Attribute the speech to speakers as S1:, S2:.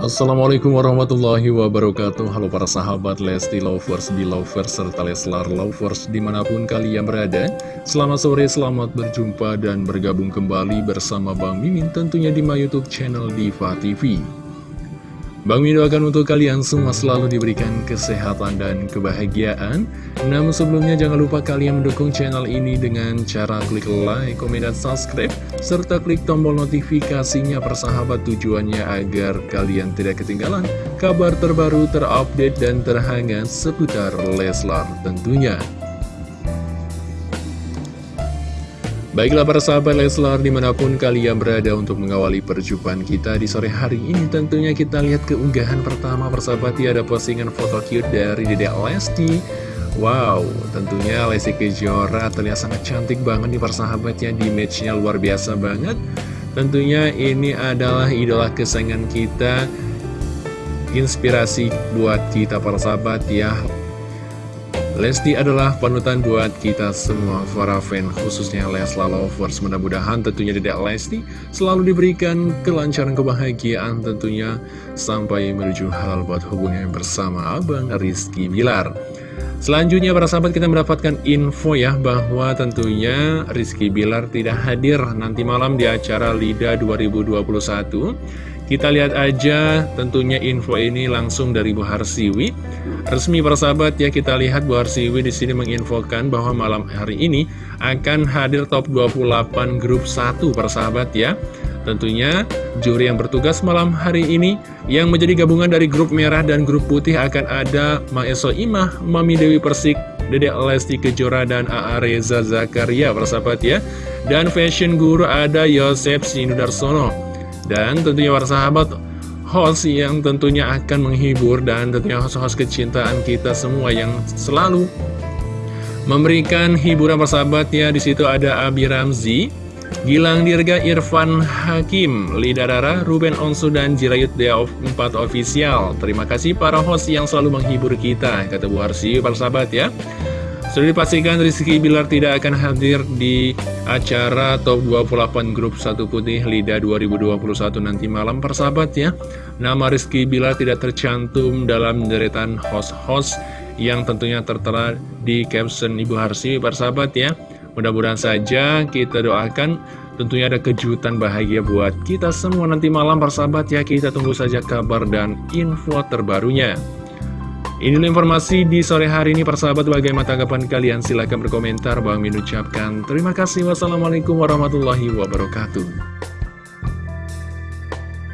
S1: Assalamualaikum warahmatullahi wabarakatuh. Halo para sahabat Lesti Lovers, Belovers, serta Leslar Lovers di mana pun kalian berada. Selamat sore, selamat berjumpa dan bergabung kembali bersama Bang Mimin tentunya di my youtube channel Diva TV Bang Mimin doakan untuk kalian semua selalu diberikan kesehatan dan kebahagiaan. Namun sebelumnya jangan lupa kalian mendukung channel ini dengan cara klik like, komen, dan subscribe. Serta klik tombol notifikasinya persahabat tujuannya agar kalian tidak ketinggalan kabar terbaru, terupdate, dan terhangat seputar Leslar tentunya. Baiklah para sahabat Leslar di mana pun kalian berada untuk mengawali perjumpaan kita di sore hari ini Tentunya kita lihat keunggahan pertama persahabat ya ada postingan foto cute dari Dedek Lesti. Wow tentunya Lesti Kejora terlihat sangat cantik banget nih persahabatnya di matchnya luar biasa banget. Tentunya ini adalah idola kesayangan kita Inspirasi buat kita para sahabat ya Lesti adalah panutan buat kita semua para fan khususnya Lesla Lovers. Mudah-mudahan tentunya tidak Lesti selalu diberikan kelancaran kebahagiaan tentunya sampai menuju halal buat hubungan bersama Abang Rizky Bilar Selanjutnya para sahabat kita mendapatkan info ya bahwa tentunya Rizky Bilar tidak hadir nanti malam di acara LIDA 2021 kita lihat aja tentunya info ini langsung dari Bu Harsiwi. Resmi persahabat ya kita lihat Bu Harsiwi di sini menginfokan bahwa malam hari ini akan hadir top 28 grup 1 persahabat ya. Tentunya juri yang bertugas malam hari ini yang menjadi gabungan dari grup merah dan grup putih akan ada Maeso Imah, Mami Dewi Persik, Dede Lesti Kejora dan A.A. Reza Zakaria persahabat ya. Dan fashion guru ada Yosef Sinudarsono. Dan tentunya para sahabat host yang tentunya akan menghibur dan tentunya host-host kecintaan kita semua yang selalu memberikan hiburan persahabat ya di situ ada Abi Ramzi, Gilang Dirga, Irfan Hakim, Lida Rara, Ruben Onsu dan Jirayut Dea 4 Official. Terima kasih para host yang selalu menghibur kita, kata Bu Harsi, para sahabat ya. Sudah dipastikan Rizky Bilar tidak akan hadir di acara Top 28 Grup 1 Putih LIDA 2021 nanti malam persahabat ya. Nama Rizky Bilar tidak tercantum dalam deretan host-host yang tentunya tertera di caption Ibu Harsi persahabat ya. Mudah-mudahan saja kita doakan tentunya ada kejutan bahagia buat kita semua nanti malam persahabat ya. Kita tunggu saja kabar dan info terbarunya. Inilah informasi di sore hari ini persahabat bagaimana tanggapan kalian? Silahkan berkomentar. Bang Min ucapkan terima kasih. Wassalamualaikum warahmatullahi wabarakatuh